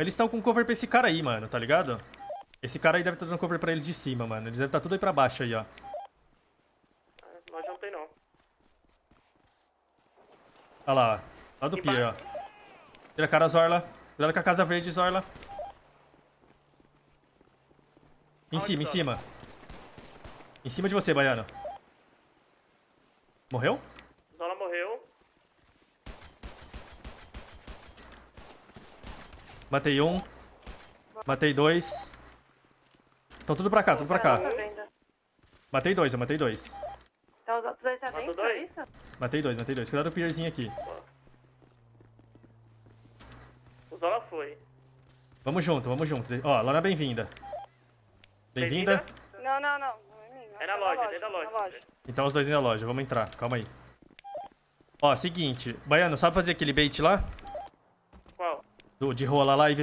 Eles estão com cover pra esse cara aí, mano, tá ligado? Esse cara aí deve estar dando cover pra eles de cima, mano. Eles devem estar tudo aí pra baixo aí, ó. Não tem não. Olha lá, ó. Lá do pier, ó. Tira a cara, Zorla. Cuidado com a casa verde, Zorla. Em Aonde cima, em tá? cima. Em cima de você, Baiano. Morreu? Zola morreu. Matei um. Matei dois. Estão tudo pra cá, tudo pra cá. Tá vendo? Matei dois, eu matei dois. Então os outros dois tá dentro, dois? é isso? Matei dois, matei dois. Cuidado do pierzinho aqui. O Zola foi. Vamos junto, vamos junto. Ó, lá na bem-vinda. Bem-vinda. Não, não, não. é minha, É na tá loja, dentro da loja. na loja. Então os dois na loja, vamos entrar. Calma aí. Ó, seguinte. Baiano, sabe fazer aquele bait lá? Do, de rolar lá e ver